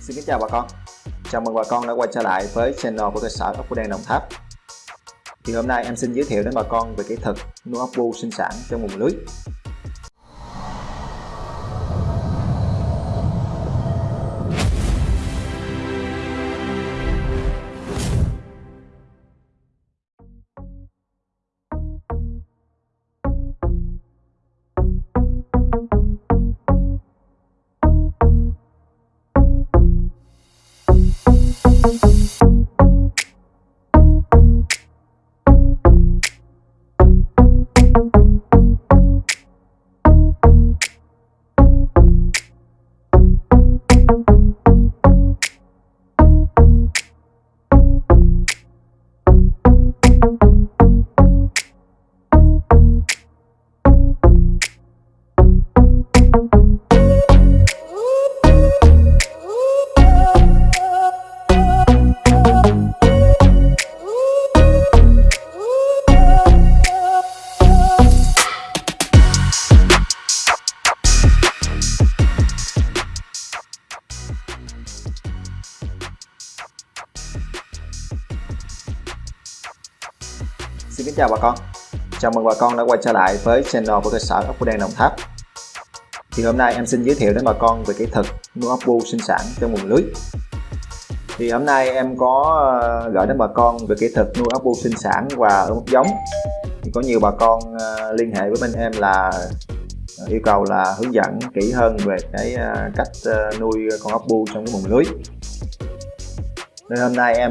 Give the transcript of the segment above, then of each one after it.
Xin kính chào bà con. Chào mừng bà con đã quay trở lại với channel của cơ sở ốc đen Đồng Tháp. Thì hôm nay em xin giới thiệu đến bà con về kỹ thuật nuôi ốc bu sinh sản trong vùng lưới. chào bà con. Chào mừng bà con đã quay trở lại với channel của cơ sở ốc đen Đồng Tháp. Thì hôm nay em xin giới thiệu đến bà con về kỹ thuật nuôi ốc bu sinh sản trong nguồn lưới. Thì hôm nay em có ờ, gửi đến bà con về kỹ thuật nuôi ốc bu sinh sản và ươm ốc giống. Thì có nhiều bà con ờ, liên hệ với bên em là ờ, yêu cầu là hướng dẫn kỹ hơn về cái cách nuôi con ốc bu trong cái vùng lưới. Nên hôm nay em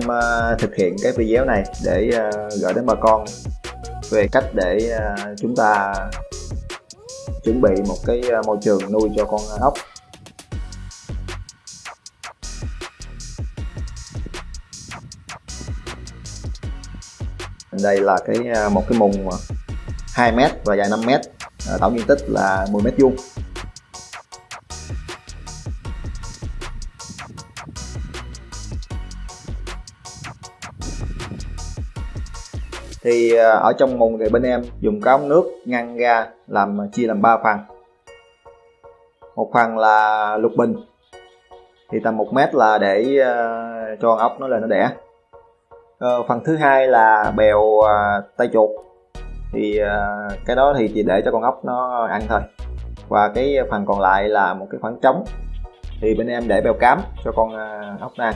thực hiện cái video này để gửi đến bà con về cách để à, chúng ta chuẩn bị một cái à, môi trường nuôi cho con ốc. Đây là cái à, một cái mùng 2 mét và dài 5 mét. Tổng diện tích là 10 mét vuông. Thì ờ, ở trong mùng thì bên em dùng cái ống nước ngăn ra làm ờ, chia làm 3 phần một phần là lục bình. Thì tầm 1 mét là để uh, cho con ốc nó lên nó đẻ. Uh, phần thứ hai là bèo uh, tay chuột. Thì uh, cái đó thì chỉ để cho con ốc nó ăn thôi. Và cái phần còn lại là một cái khoảng trống. Thì bên em để bèo cám cho con uh, ốc nó ăn.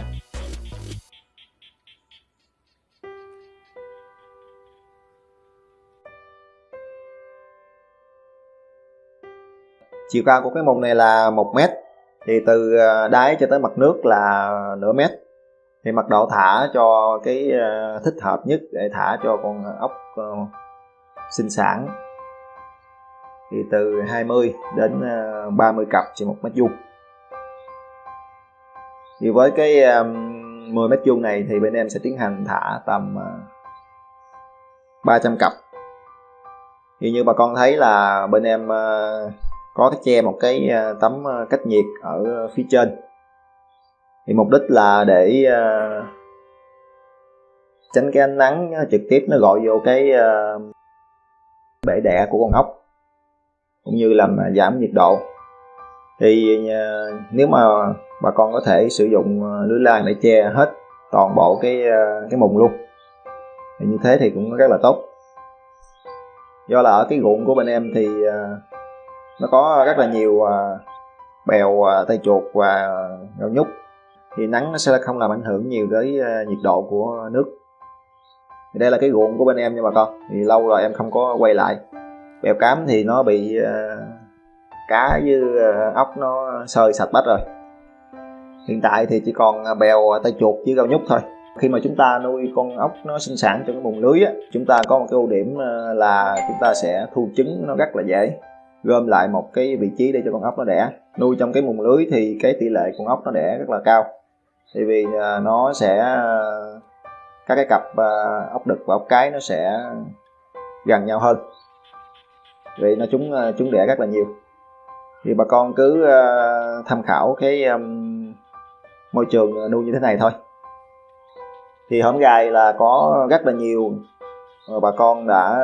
Chiều cao của cái mùng này là một mét. Thì từ à, đáy cho tới mặt nước là nửa mét. Thì mật độ thả cho cái à, thích hợp nhất để thả cho con ốc ờ, sinh sản. Thì từ 20 đến à, 30 cặp trên một mét vuông. Thì với cái 10 mét vuông này thì bên em sẽ tiến hành thả tầm 300 cặp. Thì như bà con thấy là bên em có cái che một cái ờ, tấm ờ, cách nhiệt ở phía trên. Thì mục đích là để ờ, tránh cái ánh nắng trực tiếp nó gọi vô cái bể đẻ của con ốc, cũng như làm giảm nhiệt độ. Thì nếu mà bà con có thể sử dụng lưới lan để che hết toàn bộ cái cái mùng luôn. Thì như thế thì cũng rất là tốt. Do là ở cái ruộng của bên em thì nó có rất là nhiều à, bèo à, tay chuột và rau nhúc thì nắng nó sẽ không làm ảnh hưởng nhiều tới à, nhiệt độ của nước. Thì đây là cái ruộng của bên em nha bà con. Thì lâu rồi em không có quay lại. Bèo cám thì nó bị cá với ốc nó sơi sạch bách rồi. Hiện tại thì chỉ còn bèo tay chuột với rau nhúc thôi. Khi mà chúng ta nuôi con ốc nó sinh sản trong cái vùng lưới á, chúng ta có một cái ưu điểm là chúng ta sẽ thu trứng nó rất là dễ gom lại một cái vị trí để cho con ốc nó đẻ. Nuôi trong cái mùng lưới thì cái tỷ lệ con ốc nó đẻ rất là cao. Tại vì à, nó sẽ, các cái cặp à, ốc đực và ốc cái nó sẽ gần nhau hơn. Vì nó chúng chúng à, đẻ rất là nhiều. Thì bà con cứ tham khảo cái môi trường nuôi như thế này thôi. Thì hổm gài là có rất là nhiều Ờ, bà con đã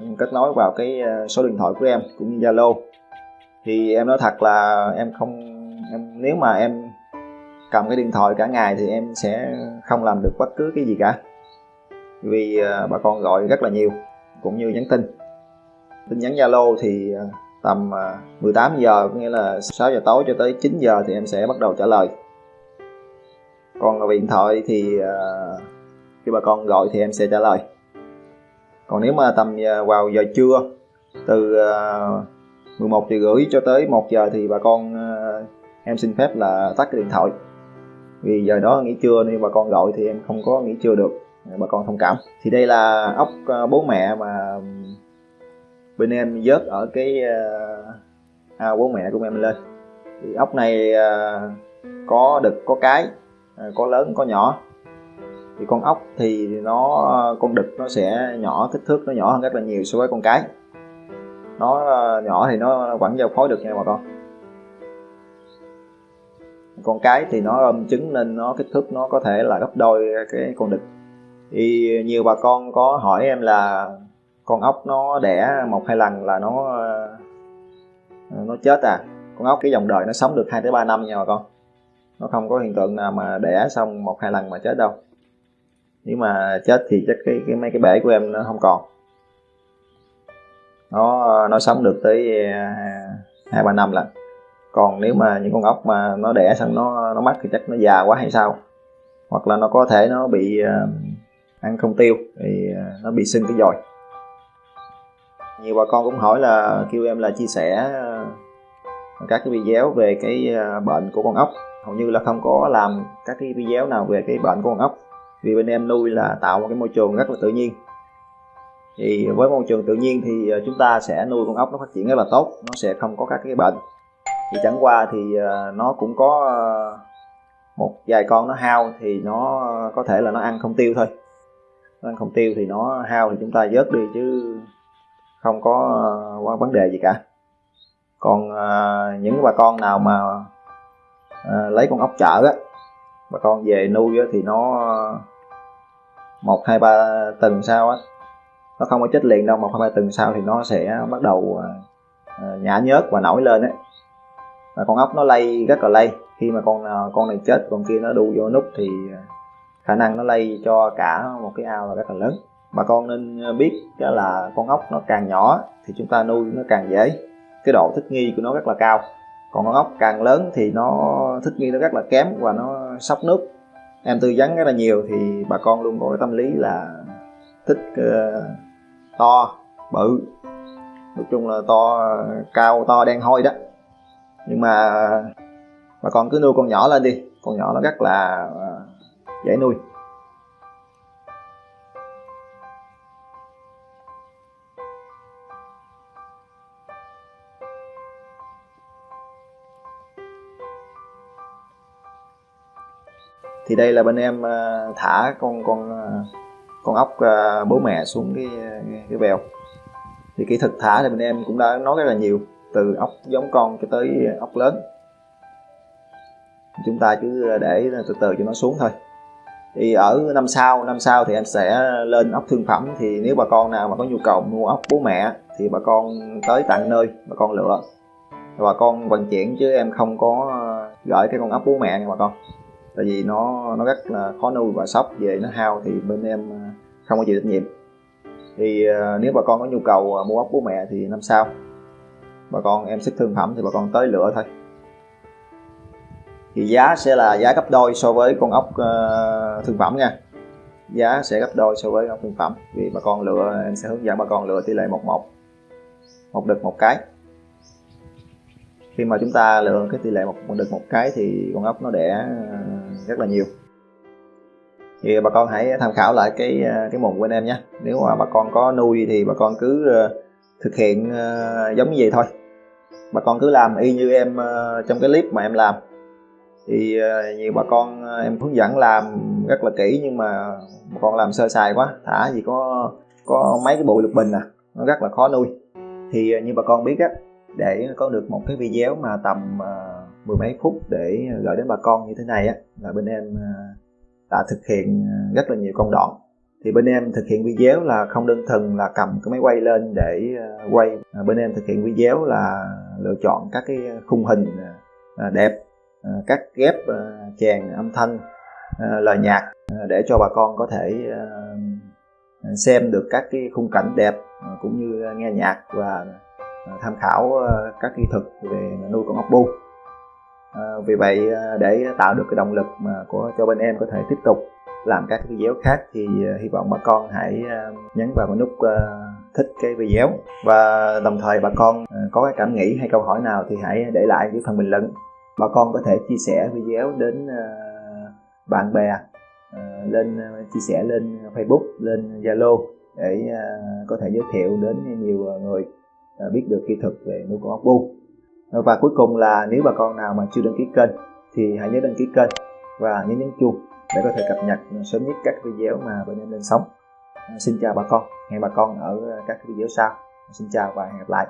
ừ, kết nối vào cái ờ, số điện thoại của em cũng như Zalo. Thì em nói thật là em không, em, nếu mà em cầm cái điện thoại cả ngày thì em sẽ không làm được bất cứ cái gì cả. Vì ờ, bà con gọi rất là nhiều, cũng như nhắn tin. Tin nhắn Zalo thì tầm 18 giờ, có nghĩa là 6 giờ tối cho tới 9 giờ thì em sẽ bắt đầu trả lời. Còn điện thoại thì khi bà con gọi thì em sẽ trả lời còn nếu mà tầm à, vào giờ trưa, từ à, 11 giờ rưỡi cho tới 1 giờ thì bà con à, em xin phép là tắt cái điện thoại. Vì giờ đó nghỉ trưa nên bà con gọi thì em không có nghỉ trưa được bà con thông cảm. Thì đây là ốc bố mẹ mà bên em vớt ở cái ao ao bố mẹ của em lên. Thì ốc này có đực, có cái có lớn, có nhỏ thì con ốc thì nó, con đực nó sẽ nhỏ, kích thước nó nhỏ hơn rất là nhiều so với con cái. Nó ờ, nhỏ thì nó vẫn giao phối được nha bà con. Con cái thì nó ôm trứng nên nó kích thước nó có thể là gấp đôi cái con đực. Thì nhiều bà con có hỏi em là con ốc nó đẻ một hai lần là nó ờ, nó chết à? Con ốc cái dòng đời nó sống được 2 tới 3 năm nha bà con. Nó không có hiện tượng nào mà đẻ xong một hai lần mà chết đâu nếu mà chết thì chắc cái, cái mấy cái bể của em nó không còn. Nó nó sống được tới à, hai ba năm là còn nếu mà những con ốc mà nó đẻ xong nó nó mất thì chắc nó già quá hay sao? Hoặc là nó có thể nó bị uh, ăn không tiêu thì uh, nó bị sưng cái dòi. Nhiều bà con cũng hỏi là kêu em là chia sẻ uh, các cái video về cái uh, bệnh của con ốc. Hầu như là không có làm các cái video nào về cái bệnh của con ốc vì bên em nuôi là tạo một cái môi trường rất là tự nhiên. Thì với môi trường tự nhiên thì ờ, chúng ta sẽ nuôi con ốc nó phát triển rất là tốt nó sẽ không có các cái bệnh. Thì chẳng qua thì ờ, nó cũng có ờ, một vài con nó hao thì nó có thể là nó ăn không tiêu thôi. Nó ăn không tiêu thì nó hao thì chúng ta vớt đi chứ không có ờ, vấn đề gì cả. Còn những bà con nào mà lấy con ốc chợ á bà con về nuôi thì nó một, hai, ba tuần sau á, nó không có chết liền đâu, một, hai, ba tuần sau thì nó sẽ bắt đầu à, à, nhả nhớt và nổi lên á. Và con ốc nó lây rất là lây khi mà con à, con này chết, con kia nó đu vô nút thì khả năng nó lây cho cả một cái ao là rất là lớn. Bà con nên biết đó là con ốc nó càng nhỏ thì chúng ta nuôi nó càng dễ. Cái độ thích nghi của nó rất là cao. Còn con ốc càng lớn thì nó, thích nghi nó rất là kém và nó sốc nước em tư vấn rất là nhiều thì bà con luôn có cái tâm lý là thích uh, to bự. Nói chung là to cao to đen hôi đó. Nhưng mà bà con cứ nuôi con nhỏ lên đi. Con nhỏ nó rất là ờ, dễ nuôi. Thì đây là bên em ờ, thả con con ờ, con ốc ờ, bố mẹ xuống cái cái bèo thì kỹ thuật thả thì bên em cũng đã nói rất là nhiều, từ ốc giống con cho tới ốc lớn. Chúng ta cứ để từ từ cho nó xuống thôi. Thì ở năm sau năm sau thì em sẽ lên ốc thương phẩm. Thì nếu bà con nào mà có nhu cầu mua ốc bố mẹ thì bà con tới tận nơi, bà con lựa. Bà con vận chuyển chứ em không có gửi cái con ốc bố mẹ nha bà con tại vì nó nó rất là khó nuôi và sốc về nó hao thì bên em à, không có chịu trách nhiệm. Thì à, nếu bà con có nhu cầu à, mua ốc bố mẹ thì năm sau bà con em xích thương phẩm thì bà con tới lựa thôi. Thì giá sẽ là giá gấp đôi so với con ốc uh, thương phẩm nha. Giá sẽ gấp đôi so với ốc thương phẩm. Vì bà con lựa em sẽ hướng dẫn bà con lựa tỷ lệ một một một đực một cái. Khi mà chúng ta lựa cái tỷ lệ một, một đực một cái thì con ốc nó đẻ rất là nhiều. Thì bà con hãy tham khảo lại cái ờ, cái mùng của anh em nhé. Nếu mà bà con có nuôi thì bà con cứ ờ, thực hiện ờ, giống như vậy thôi. Bà con cứ làm y như em trong cái clip mà em làm. Thì nhiều bà con em hướng dẫn làm rất là kỹ nhưng mà bà con làm sơ sài quá. Thả gì có có mấy cái bụi lục bình à nó rất là khó nuôi. Thì như bà con biết á, để có được một cái video mà tầm mười mấy phút để ờ, gửi đến bà con như thế này á, là bên em ờ, đã thực hiện ờ, rất là nhiều công đoạn. Thì bên em thực hiện video là không đơn thuần là cầm cái máy quay lên để quay bên em thực hiện video là lựa chọn các cái khung hình đẹp cắt ghép chèn âm thanh lời nhạc để cho bà con có thể xem được các cái khung cảnh đẹp cũng như nghe nhạc và tham khảo các kỹ thuật về nuôi con ốc bu. Ờ, vì vậy ờ, để tạo được cái động lực mà của, cho bên em có thể tiếp tục làm các video khác thì ờ, hy vọng bà con hãy nhấn vào cái nút thích cái video. Và đồng thời bà con có cái cảm nghĩ hay câu hỏi nào thì hãy để lại dưới phần bình luận. Bà con có thể chia sẻ video đến bạn bè lên chia sẻ lên Facebook, lên Zalo để có thể giới thiệu đến nhiều người biết được kỹ thuật về nuôi con ốc bu và cuối cùng là nếu bà con nào mà chưa đăng ký kênh thì hãy nhớ đăng ký kênh và nhớ nhấn chuông để có thể cập nhật sớm nhất các video mà bệnh nhân lên sóng à, xin chào bà con. Hẹn bà con ở các video sau. Xin chào và hẹn gặp lại.